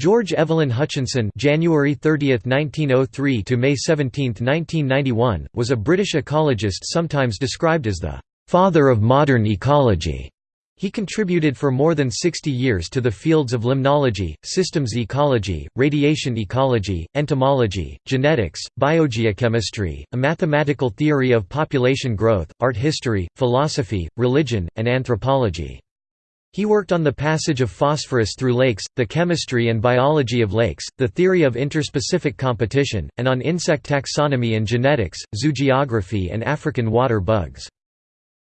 George Evelyn Hutchinson January 30, 1903 to May 17, 1991, was a British ecologist sometimes described as the «father of modern ecology». He contributed for more than 60 years to the fields of limnology, systems ecology, radiation ecology, entomology, genetics, biogeochemistry, a mathematical theory of population growth, art history, philosophy, religion, and anthropology. He worked on the passage of phosphorus through lakes, the chemistry and biology of lakes, the theory of interspecific competition, and on insect taxonomy and genetics, zoogeography and African water bugs.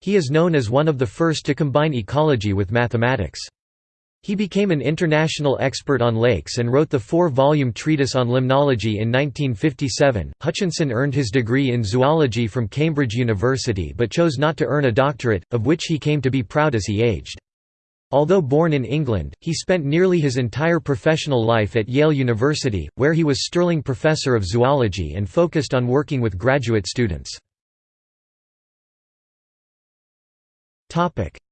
He is known as one of the first to combine ecology with mathematics. He became an international expert on lakes and wrote the four-volume treatise on limnology in 1957. Hutchinson earned his degree in zoology from Cambridge University but chose not to earn a doctorate, of which he came to be proud as he aged. Although born in England, he spent nearly his entire professional life at Yale University, where he was Sterling Professor of Zoology and focused on working with graduate students.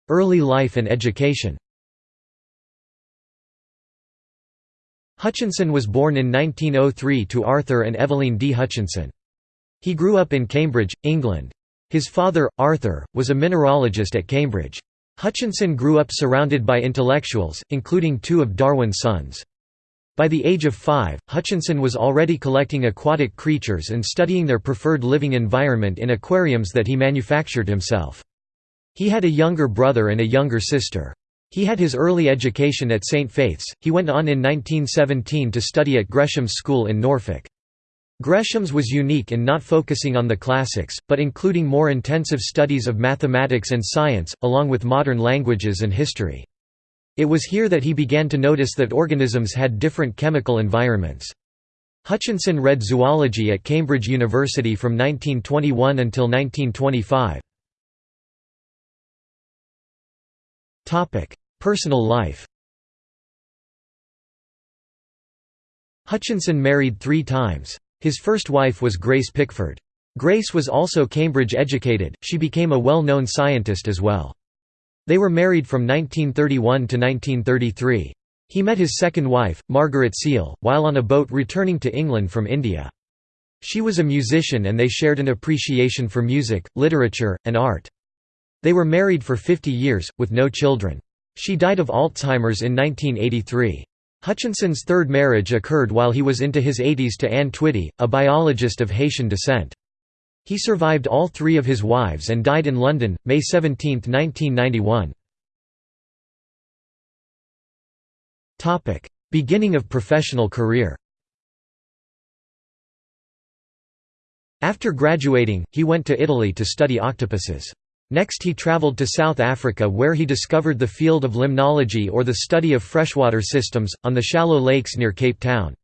Early life and education Hutchinson was born in 1903 to Arthur and Evelyn D. Hutchinson. He grew up in Cambridge, England. His father, Arthur, was a mineralogist at Cambridge. Hutchinson grew up surrounded by intellectuals, including two of Darwin's sons. By the age of five, Hutchinson was already collecting aquatic creatures and studying their preferred living environment in aquariums that he manufactured himself. He had a younger brother and a younger sister. He had his early education at St Faith's, he went on in 1917 to study at Gresham's School in Norfolk. Gresham's was unique in not focusing on the classics, but including more intensive studies of mathematics and science, along with modern languages and history. It was here that he began to notice that organisms had different chemical environments. Hutchinson read zoology at Cambridge University from 1921 until 1925. Personal life Hutchinson married three times. His first wife was Grace Pickford. Grace was also Cambridge educated, she became a well-known scientist as well. They were married from 1931 to 1933. He met his second wife, Margaret Seal, while on a boat returning to England from India. She was a musician and they shared an appreciation for music, literature, and art. They were married for 50 years, with no children. She died of Alzheimer's in 1983. Hutchinson's third marriage occurred while he was into his 80s to Anne Twitty, a biologist of Haitian descent. He survived all three of his wives and died in London, May 17, 1991. Beginning of professional career After graduating, he went to Italy to study octopuses. Next he travelled to South Africa where he discovered the field of limnology or the study of freshwater systems, on the shallow lakes near Cape Town.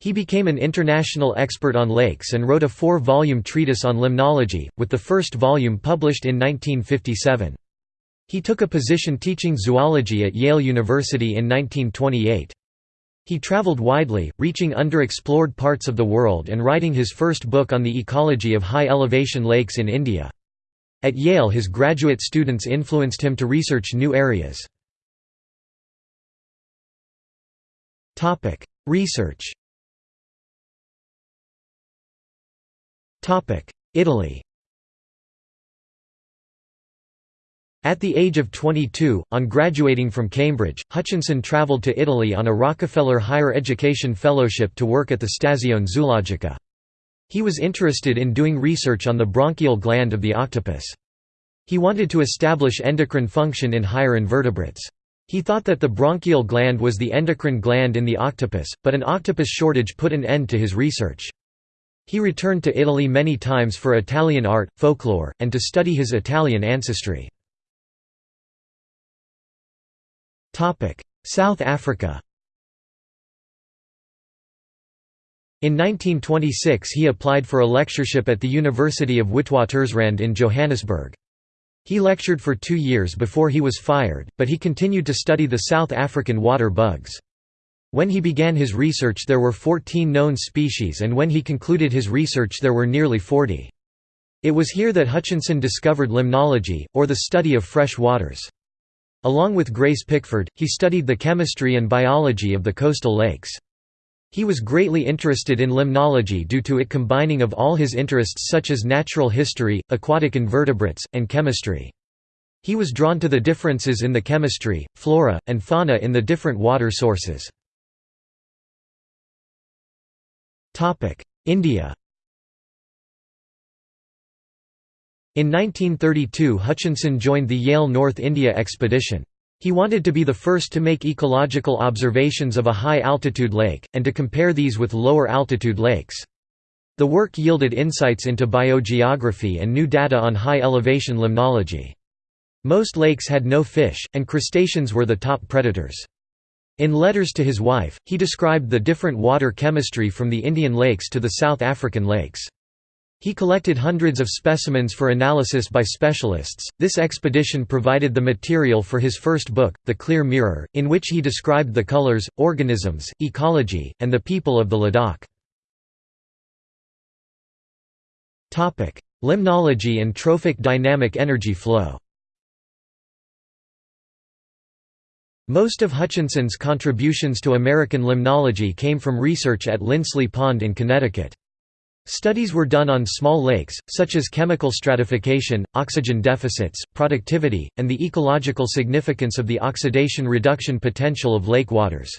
He became an international expert on lakes and wrote a four-volume treatise on limnology, with the first volume published in 1957. He took a position teaching zoology at Yale University in 1928. He traveled widely, reaching underexplored parts of the world and writing his first book on the ecology of high-elevation lakes in India. At Yale his graduate students influenced him to research new areas. Research Italy At the age of 22, on graduating from Cambridge, Hutchinson travelled to Italy on a Rockefeller Higher Education Fellowship to work at the Stazione Zoologica. He was interested in doing research on the branchial gland of the octopus. He wanted to establish endocrine function in higher invertebrates. He thought that the branchial gland was the endocrine gland in the octopus, but an octopus shortage put an end to his research. He returned to Italy many times for Italian art, folklore, and to study his Italian ancestry. South Africa In 1926 he applied for a lectureship at the University of Witwatersrand in Johannesburg. He lectured for two years before he was fired, but he continued to study the South African water bugs. When he began his research there were 14 known species and when he concluded his research there were nearly 40. It was here that Hutchinson discovered limnology, or the study of fresh waters. Along with Grace Pickford, he studied the chemistry and biology of the coastal lakes. He was greatly interested in limnology due to it combining of all his interests such as natural history, aquatic invertebrates, and chemistry. He was drawn to the differences in the chemistry, flora, and fauna in the different water sources. India In 1932 Hutchinson joined the Yale North India expedition. He wanted to be the first to make ecological observations of a high-altitude lake, and to compare these with lower-altitude lakes. The work yielded insights into biogeography and new data on high-elevation limnology. Most lakes had no fish, and crustaceans were the top predators. In letters to his wife, he described the different water chemistry from the Indian lakes to the South African lakes. He collected hundreds of specimens for analysis by specialists. This expedition provided the material for his first book, The Clear Mirror, in which he described the colors, organisms, ecology, and the people of the Ladakh. Topic: Limnology and trophic dynamic energy flow. Most of Hutchinson's contributions to American limnology came from research at Linsley Pond in Connecticut. Studies were done on small lakes, such as chemical stratification, oxygen deficits, productivity, and the ecological significance of the oxidation-reduction potential of lake waters.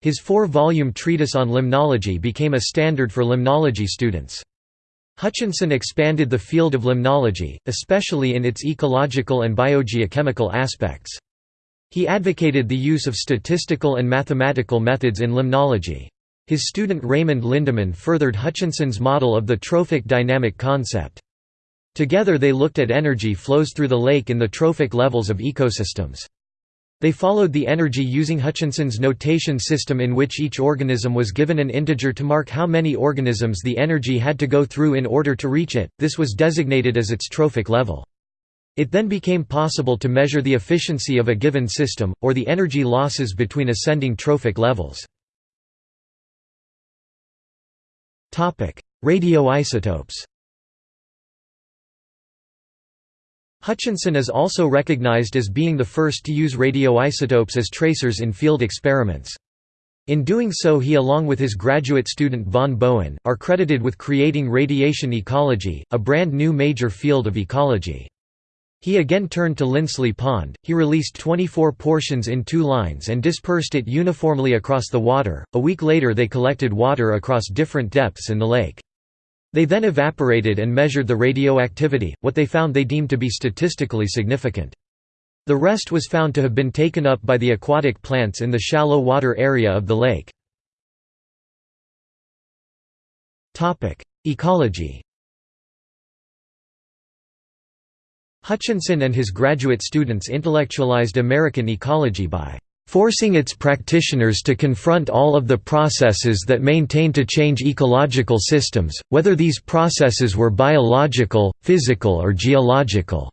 His four-volume treatise on limnology became a standard for limnology students. Hutchinson expanded the field of limnology, especially in its ecological and biogeochemical aspects. He advocated the use of statistical and mathematical methods in limnology. His student Raymond Lindeman furthered Hutchinson's model of the trophic dynamic concept. Together they looked at energy flows through the lake in the trophic levels of ecosystems. They followed the energy using Hutchinson's notation system in which each organism was given an integer to mark how many organisms the energy had to go through in order to reach it, this was designated as its trophic level. It then became possible to measure the efficiency of a given system, or the energy losses between ascending trophic levels. Radioisotopes Hutchinson is also recognized as being the first to use radioisotopes as tracers in field experiments. In doing so he along with his graduate student Vaughan Bowen, are credited with creating radiation ecology, a brand new major field of ecology. He again turned to Linsley Pond, he released 24 portions in two lines and dispersed it uniformly across the water. A week later they collected water across different depths in the lake. They then evaporated and measured the radioactivity, what they found they deemed to be statistically significant. The rest was found to have been taken up by the aquatic plants in the shallow water area of the lake. Ecology Hutchinson and his graduate students intellectualized American ecology by forcing its practitioners to confront all of the processes that maintain to change ecological systems, whether these processes were biological, physical or geological."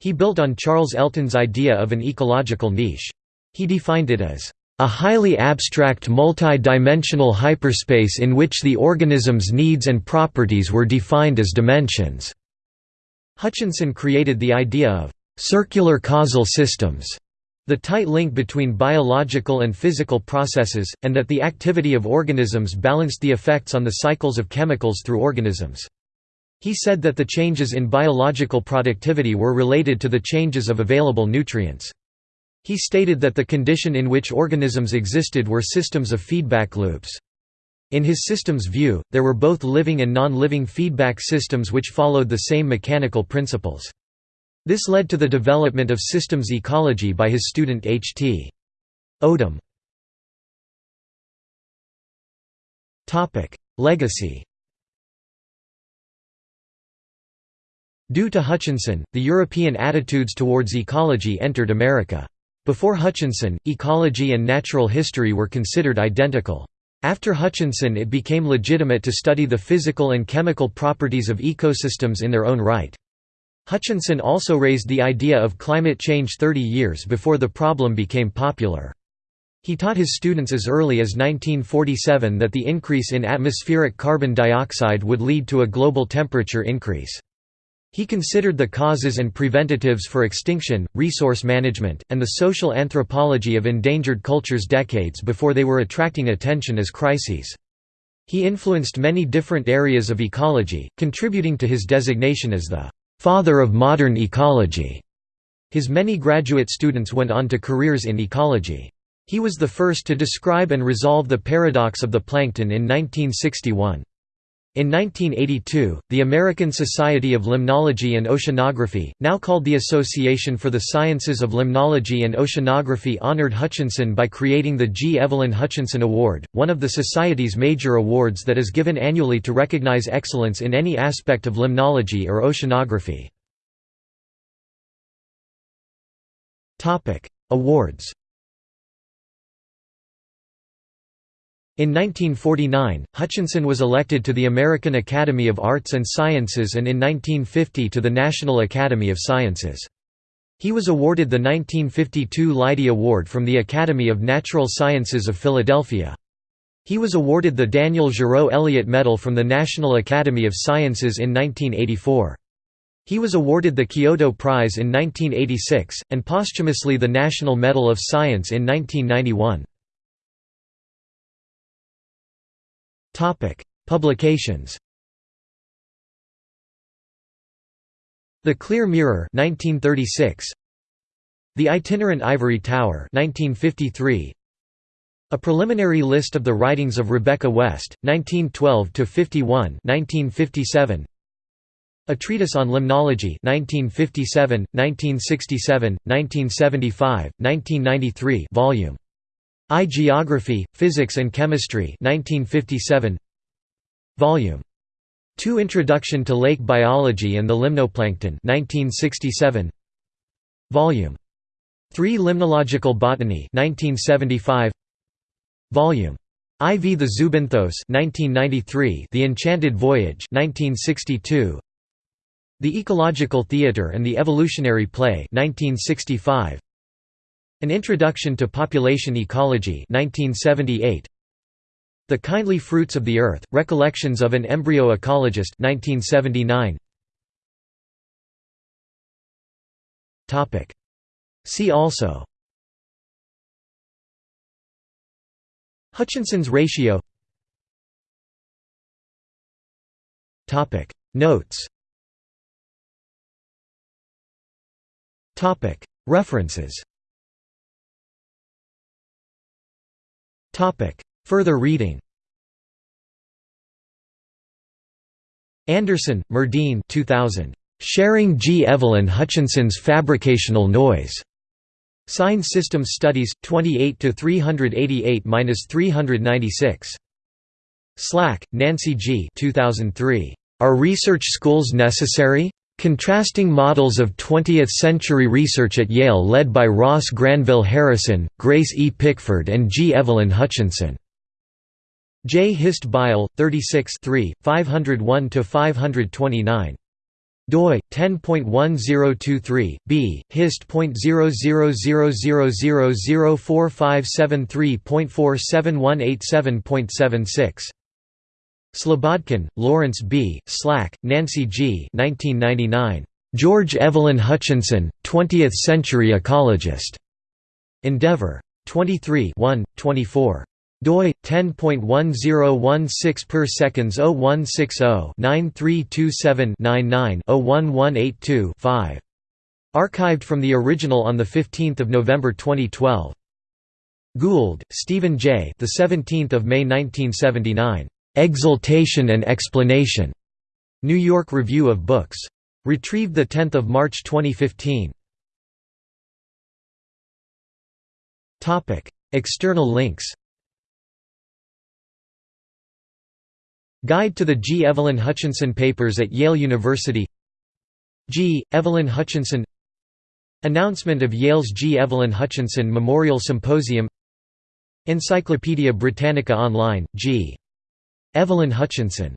He built on Charles Elton's idea of an ecological niche. He defined it as a highly abstract multi-dimensional hyperspace in which the organism's needs and properties were defined as dimensions. Hutchinson created the idea of circular causal systems, the tight link between biological and physical processes, and that the activity of organisms balanced the effects on the cycles of chemicals through organisms. He said that the changes in biological productivity were related to the changes of available nutrients. He stated that the condition in which organisms existed were systems of feedback loops. In his system's view, there were both living and non-living feedback systems which followed the same mechanical principles. This led to the development of systems ecology by his student H. T. Odum. Legacy Due to Hutchinson, the European attitudes towards ecology entered America. Before Hutchinson, ecology and natural history were considered identical. After Hutchinson it became legitimate to study the physical and chemical properties of ecosystems in their own right. Hutchinson also raised the idea of climate change 30 years before the problem became popular. He taught his students as early as 1947 that the increase in atmospheric carbon dioxide would lead to a global temperature increase. He considered the causes and preventatives for extinction, resource management, and the social anthropology of endangered cultures decades before they were attracting attention as crises. He influenced many different areas of ecology, contributing to his designation as the «father of modern ecology». His many graduate students went on to careers in ecology. He was the first to describe and resolve the paradox of the plankton in 1961. In 1982, the American Society of Limnology and Oceanography, now called the Association for the Sciences of Limnology and Oceanography honored Hutchinson by creating the G. Evelyn Hutchinson Award, one of the Society's major awards that is given annually to recognize excellence in any aspect of limnology or oceanography. Awards In 1949, Hutchinson was elected to the American Academy of Arts and Sciences and in 1950 to the National Academy of Sciences. He was awarded the 1952 Leidy Award from the Academy of Natural Sciences of Philadelphia. He was awarded the Daniel Giraud Elliott Medal from the National Academy of Sciences in 1984. He was awarded the Kyoto Prize in 1986, and posthumously the National Medal of Science in 1991. Topic: Publications. The Clear Mirror 1936. The Itinerant Ivory Tower 1953. A preliminary list of the writings of Rebecca West, 1912 to 51, 1957. A Treatise on Limnology 1957, 1967, 1975, 1993 volume I Geography, Physics and Chemistry 1957 Volume 2 Introduction to Lake Biology and the Limnoplankton 1967 Volume 3 Limnological Botany 1975 Volume IV The Zoobenthos 1993 The Enchanted Voyage 1962 The Ecological Theatre and the Evolutionary Play 1965 an Introduction to Population Ecology 1978. The Kindly Fruits of the Earth, Recollections of an Embryo Ecologist 1979. See also. Hutchinson's ratio. Notes. References Further reading Anderson, Myrdene 2000. Sharing G. Evelyn Hutchinson's Fabricational Noise. Sign Systems Studies, 28 388–396. Slack, Nancy G. 2003. Are research schools necessary? Contrasting models of 20th-century research at Yale led by Ross Granville Harrison, Grace E. Pickford and G. Evelyn Hutchinson. J. Hist. Bile, 36 501–529 doi 10.1023 b hist.00000457347187.76 Slobodkin, Lawrence B., Slack, Nancy G. 1999. George Evelyn Hutchinson, 20th-century ecologist. Endeavor. 23 1, 24 doi 10.1016 per seconds 0160 9327 99 01182 5 archived from the original on the 15th of November 2012 Gould Stephen J the 17th of May 1979 Exultation and Explanation. New York Review of Books. Retrieved 10 March 2015. External links Guide to the G. Evelyn Hutchinson Papers at Yale University G. Evelyn Hutchinson Announcement of Yale's G. Evelyn Hutchinson Memorial Symposium Encyclopædia Britannica Online, G. Evelyn Hutchinson